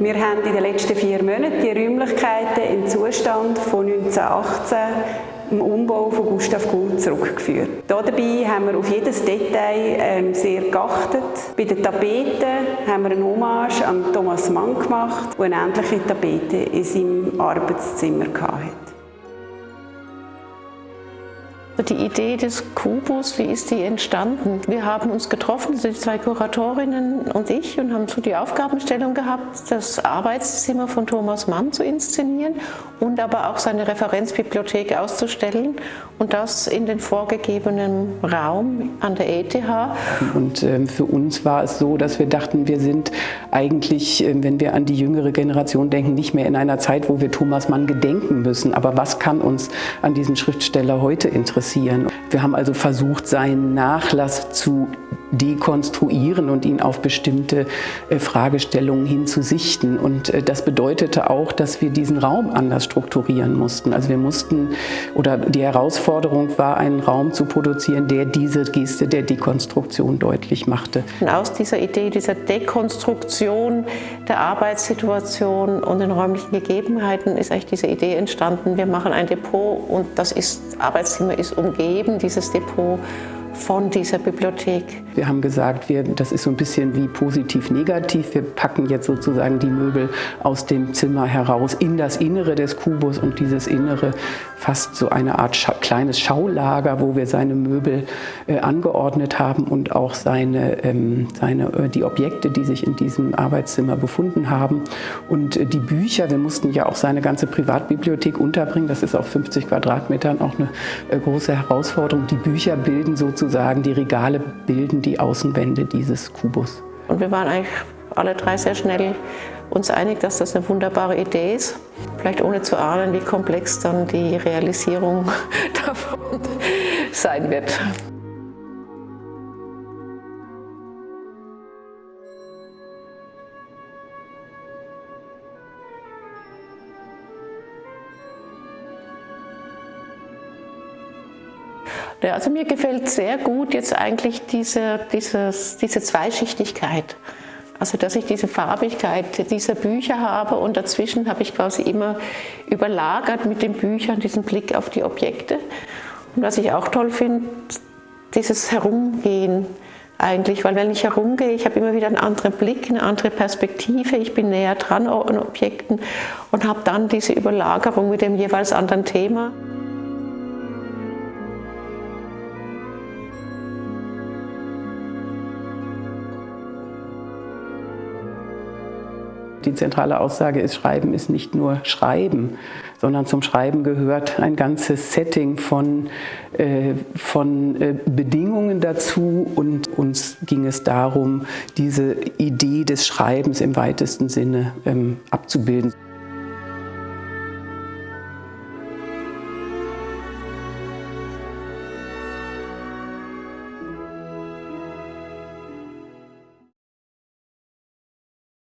Wir haben in den letzten vier Monaten die Räumlichkeiten im Zustand von 1918 im Umbau von Gustav Gult zurückgeführt. Dabei haben wir auf jedes Detail ähm, sehr geachtet. Bei den Tapeten haben wir eine Hommage an Thomas Mann gemacht, der eine ähnliche Tapete in seinem Arbeitszimmer hatte. Die Idee des Kubus, wie ist die entstanden? Wir haben uns getroffen, die zwei Kuratorinnen und ich, und haben so die Aufgabenstellung gehabt, das Arbeitszimmer von Thomas Mann zu inszenieren und aber auch seine Referenzbibliothek auszustellen und das in den vorgegebenen Raum an der ETH. Und äh, für uns war es so, dass wir dachten, wir sind eigentlich, äh, wenn wir an die jüngere Generation denken, nicht mehr in einer Zeit, wo wir Thomas Mann gedenken müssen. Aber was kann uns an diesem Schriftsteller heute interessieren? interessieren. Wir haben also versucht, seinen Nachlass zu dekonstruieren und ihn auf bestimmte äh, Fragestellungen hinzusichten. Und äh, das bedeutete auch, dass wir diesen Raum anders strukturieren mussten. Also wir mussten, oder die Herausforderung war, einen Raum zu produzieren, der diese Geste der Dekonstruktion deutlich machte. Und aus dieser Idee, dieser Dekonstruktion der Arbeitssituation und den räumlichen Gegebenheiten ist eigentlich diese Idee entstanden, wir machen ein Depot und das ist, Arbeitszimmer ist umgeben, dieses Depot von dieser Bibliothek. Wir haben gesagt, wir, das ist so ein bisschen wie positiv-negativ. Wir packen jetzt sozusagen die Möbel aus dem Zimmer heraus in das Innere des Kubus und dieses Innere fast so eine Art Scha kleines Schaulager, wo wir seine Möbel äh, angeordnet haben und auch seine, ähm, seine, äh, die Objekte, die sich in diesem Arbeitszimmer befunden haben. Und äh, die Bücher, wir mussten ja auch seine ganze Privatbibliothek unterbringen. Das ist auf 50 Quadratmetern auch eine äh, große Herausforderung. Die Bücher bilden sozusagen, die Regale bilden die Außenwände dieses Kubus. Und wir waren eigentlich alle drei sehr schnell uns einig, dass das eine wunderbare Idee ist. Vielleicht ohne zu ahnen, wie komplex dann die Realisierung davon sein wird. Ja, also mir gefällt sehr gut jetzt eigentlich diese, dieses, diese Zweischichtigkeit. Also dass ich diese Farbigkeit dieser Bücher habe und dazwischen habe ich quasi immer überlagert mit den Büchern diesen Blick auf die Objekte. Und was ich auch toll finde, dieses Herumgehen eigentlich, weil wenn ich herumgehe, ich habe immer wieder einen anderen Blick, eine andere Perspektive, ich bin näher dran an Objekten und habe dann diese Überlagerung mit dem jeweils anderen Thema. Die zentrale Aussage ist, Schreiben ist nicht nur Schreiben, sondern zum Schreiben gehört ein ganzes Setting von, äh, von äh, Bedingungen dazu und uns ging es darum, diese Idee des Schreibens im weitesten Sinne ähm, abzubilden.